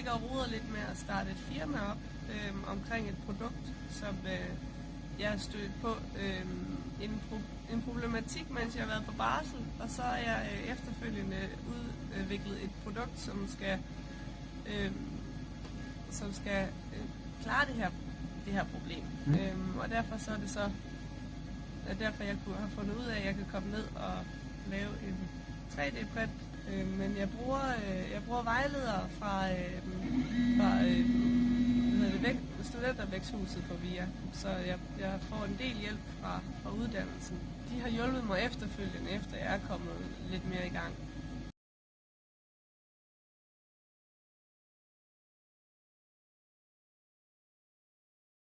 og roder lidt med at starte et firma op øh, omkring et produkt, som øh, jeg har stødt på øh, en, pro- en problematik, mens jeg har været på barsel, og så har jeg øh, efterfølgende udviklet et produkt, som skal, øh, som skal øh, klare det her, det her problem. Mm. Øh, og derfor så er det så er derfor jeg kunne have fundet ud af, at jeg kan komme ned og lave en 3D-print. Øh, men jeg bruger, øh, jeg bruger vejledere fra, øh, fra øh, hvad det, væk, studentervæksthuset på VIA, så jeg, jeg får en del hjælp fra, fra uddannelsen. De har hjulpet mig efterfølgende, efter jeg er kommet lidt mere i gang.